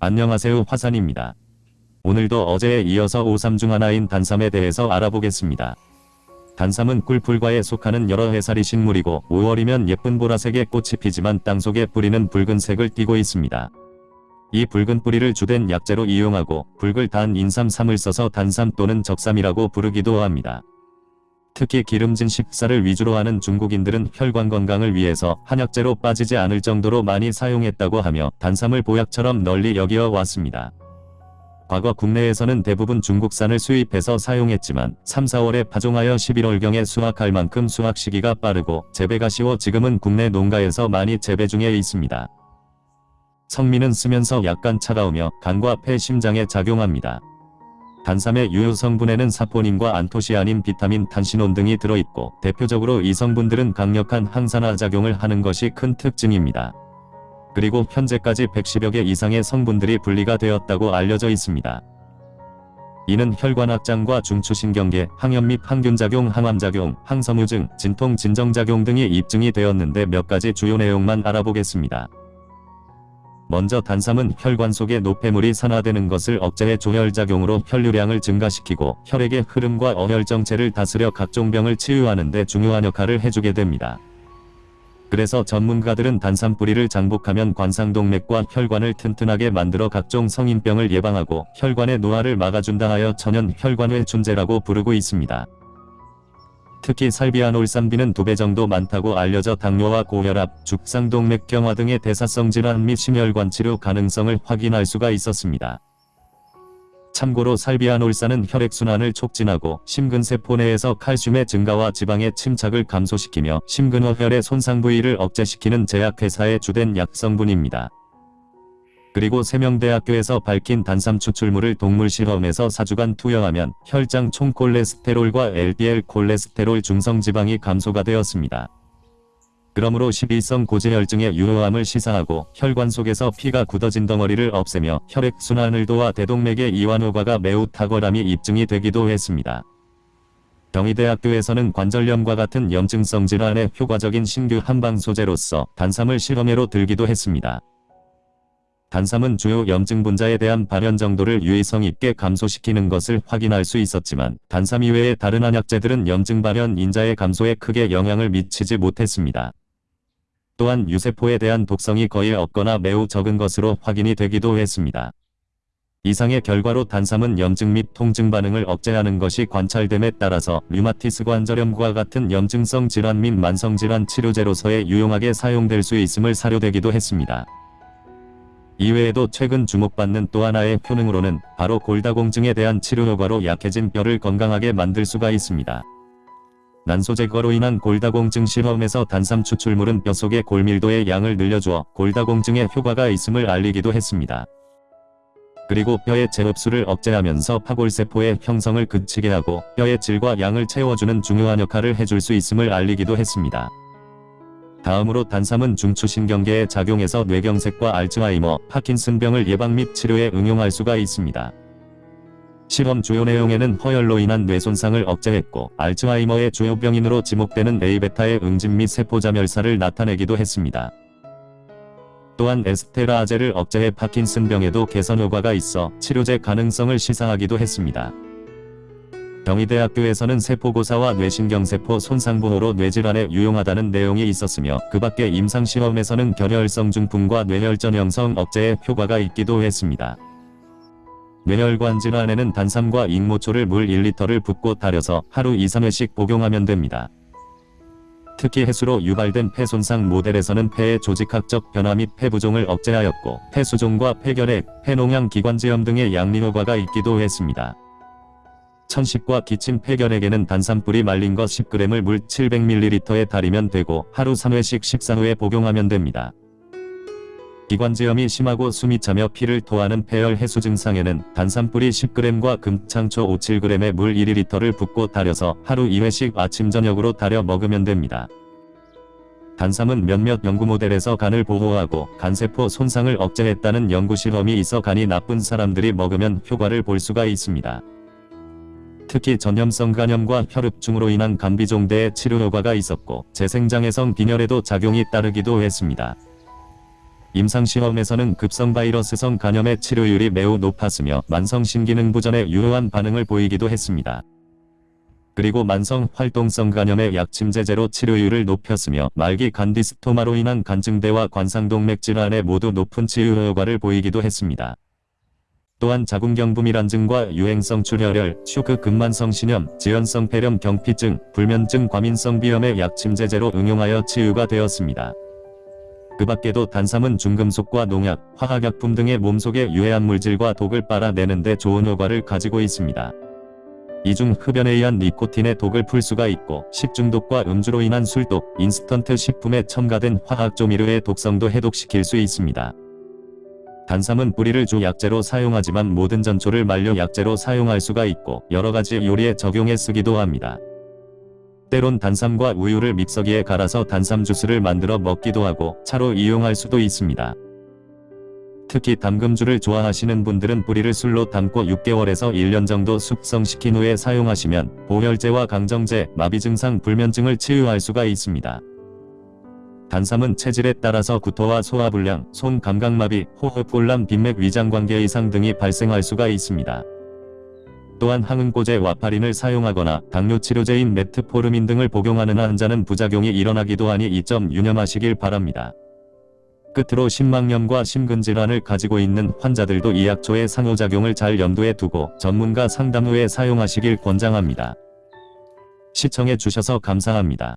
안녕하세요 화산입니다. 오늘도 어제에 이어서 오삼 중 하나인 단삼에 대해서 알아보겠습니다. 단삼은 꿀풀과에 속하는 여러 해살이 식물이고 5월이면 예쁜 보라색의 꽃이 피지만 땅속에 뿌리는 붉은색을 띠고 있습니다. 이 붉은 뿌리를 주된 약재로 이용하고 붉을 단 인삼삼을 써서 단삼 또는 적삼이라고 부르기도 합니다. 특히 기름진 식사를 위주로 하는 중국인들은 혈관 건강을 위해서 한약재로 빠지지 않을 정도로 많이 사용했다고 하며 단삼을 보약처럼 널리 여기어 왔습니다. 과거 국내에서는 대부분 중국산을 수입해서 사용했지만 3, 4월에 파종하여 11월경에 수확할 만큼 수확 시기가 빠르고 재배가 쉬워 지금은 국내 농가에서 많이 재배 중에 있습니다. 성미는 쓰면서 약간 차가우며 간과 폐 심장에 작용합니다. 단삼의 유효 성분에는 사포닌과 안토시아닌, 비타민, 탄신온 등이 들어있고 대표적으로 이 성분들은 강력한 항산화 작용을 하는 것이 큰 특징입니다. 그리고 현재까지 110여 개 이상의 성분들이 분리가 되었다고 알려져 있습니다. 이는 혈관 확장과 중추신경계, 항염 및 항균작용, 항암작용, 항섬유증, 진통, 진정작용 등이 입증이 되었는데 몇 가지 주요 내용만 알아보겠습니다. 먼저 단삼은 혈관 속에 노폐물이 산화되는 것을 억제해 조혈작용으로 혈류량을 증가시키고 혈액의 흐름과 어혈정체를 다스려 각종 병을 치유하는 데 중요한 역할을 해주게 됩니다. 그래서 전문가들은 단삼 뿌리를 장복하면 관상동맥과 혈관을 튼튼하게 만들어 각종 성인병을 예방하고 혈관의 노화를 막아준다 하여 천연 혈관회 준제라고 부르고 있습니다. 특히 살비아놀산비는 두 배 정도 많다고 알려져 당뇨와 고혈압, 죽상동맥경화 등의 대사성 질환 및 심혈관 치료 가능성을 확인할 수가 있었습니다. 참고로 살비아놀산은 혈액순환을 촉진하고 심근세포 내에서 칼슘의 증가와 지방의 침착을 감소시키며 심근허혈의 손상 부위를 억제시키는 제약회사의 주된 약성분입니다. 그리고 세명대학교에서 밝힌 단삼 추출물을 동물 실험에서 4주간 투여하면 혈장 총 콜레스테롤과 LDL 콜레스테롤 중성지방이 감소가 되었습니다. 그러므로 12성 고지혈증의 유효함을 시사하고 혈관 속에서 피가 굳어진 덩어리를 없애며 혈액순환을 도와 대동맥의 이완 효과가 매우 탁월함이 입증이 되기도 했습니다. 경희대학교에서는 관절염과 같은 염증성 질환에 효과적인 신규 한방 소재로서 단삼을 실험해로 들기도 했습니다. 단삼은 주요 염증 분자에 대한 발현 정도를 유의성 있게 감소시키는 것을 확인할 수 있었지만 단삼 이외의 다른 한약재들은 염증 발현 인자의 감소에 크게 영향을 미치지 못했습니다. 또한 유세포에 대한 독성이 거의 없거나 매우 적은 것으로 확인이 되기도 했습니다. 이상의 결과로 단삼은 염증 및 통증 반응을 억제하는 것이 관찰됨에 따라서 류마티스 관절염과 같은 염증성 질환 및 만성질환 치료제로서의 유용하게 사용될 수 있음을 사료되기도 했습니다. 이외에도 최근 주목받는 또 하나의 효능으로는 바로 골다공증에 대한 치료 효과로 약해진 뼈를 건강하게 만들 수가 있습니다. 난소 제거로 인한 골다공증 실험에서 단삼 추출물은 뼈 속의 골밀도의 양을 늘려주어 골다공증에 효과가 있음을 알리기도 했습니다. 그리고 뼈의 재흡수를 억제하면서 파골세포의 형성을 그치게 하고 뼈의 질과 양을 채워주는 중요한 역할을 해줄 수 있음을 알리기도 했습니다. 다음으로 단삼은 중추신경계에 작용해서 뇌경색과 알츠하이머, 파킨슨병을 예방 및 치료에 응용할 수가 있습니다. 실험 주요 내용에는 허혈로 인한 뇌손상을 억제했고 알츠하이머의 주요 병인으로 지목되는 A베타의 응집 및 세포자멸사를 나타내기도 했습니다. 또한 에스테라아제를 억제해 파킨슨병에도 개선 효과가 있어 치료제 가능성을 시사하기도 했습니다. 경희대학교에서는 세포고사와 뇌신경세포 손상보호로 뇌질환에 유용하다는 내용이 있었으며 그 밖에 임상시험에서는 결혈성 중풍과 뇌혈전 형성 억제에 효과가 있기도 했습니다. 뇌혈관 질환에는 단삼과 익모초를 물 1리터를 붓고 달여서 하루 2-3회씩 복용하면 됩니다. 특히 해수로 유발된 폐 손상 모델에서는 폐의 조직학적 변화 및 폐부종을 억제하였고 폐수종과 폐결핵, 폐농양 기관지염 등의 양리 효과가 있기도 했습니다. 천식과 기침 폐결핵에는 단삼뿌리 말린 것 10g을 물 700ml에 달이면 되고 하루 3회씩 식사 후에 복용하면 됩니다. 기관지염이 심하고 숨이 차며 피를 토하는 폐열 해수 증상에는 단삼뿌리 10g과 금창초 5-7g의 물 1리터를 붓고 달여서 하루 2회씩 아침 저녁으로 달여 먹으면 됩니다. 단삼은 몇몇 연구 모델에서 간을 보호하고 간세포 손상을 억제했다는 연구 실험이 있어 간이 나쁜 사람들이 먹으면 효과를 볼 수가 있습니다. 특히 전염성 간염과 혈흡증으로 인한 간비종대의 치료 효과가 있었고 재생장애성 빈혈에도 작용이 따르기도 했습니다. 임상시험에서는 급성 바이러스성 간염의 치료율이 매우 높았으며 만성 신기능부전에 유효한 반응을 보이기도 했습니다. 그리고 만성 활동성 간염의 약침제제로 치료율을 높였으며 말기 간디스토마로 인한 간증대와 관상동맥 질환에 모두 높은 치유 효과를 보이기도 했습니다. 또한 자궁경부밀환 증과 유행성 출혈열, 쇼크 근만성 신염, 지연성 폐렴 경피증, 불면증 과민성 비염의 약침제제로 응용하여 치유가 되었습니다. 그 밖에도 단삼은 중금속과 농약, 화학약품 등의 몸속의 유해한 물질과 독을 빨아내는 데 좋은 효과를 가지고 있습니다. 이 중 흡연에 의한 니코틴의 독을 풀 수가 있고 식중독과 음주로 인한 술독, 인스턴트 식품에 첨가된 화학조미료의 독성도 해독시킬 수 있습니다. 단삼은 뿌리를 주 약재로 사용하지만 모든 전초를 말려 약재로 사용할 수가 있고 여러가지 요리에 적용해 쓰기도 합니다. 때론 단삼과 우유를 믹서기에 갈아서 단삼 주스를 만들어 먹기도 하고 차로 이용할 수도 있습니다. 특히 담금주를 좋아하시는 분들은 뿌리를 술로 담고 6개월에서 1년 정도 숙성시킨 후에 사용하시면 보혈제와 강정제, 마비 증상, 불면증을 치유할 수가 있습니다. 단삼은 체질에 따라서 구토와 소화불량, 손 감각마비, 호흡곤란, 빈맥 위장관계 이상 등이 발생할 수가 있습니다. 또한 항응고제 와파린을 사용하거나 당뇨 치료제인 메트포르민 등을 복용하는 환자는 부작용이 일어나기도 하니 이 점 유념하시길 바랍니다. 끝으로 심막염과 심근질환을 가지고 있는 환자들도 이 약초의 상호작용을 잘 염두에 두고 전문가 상담 후에 사용하시길 권장합니다. 시청해 주셔서 감사합니다.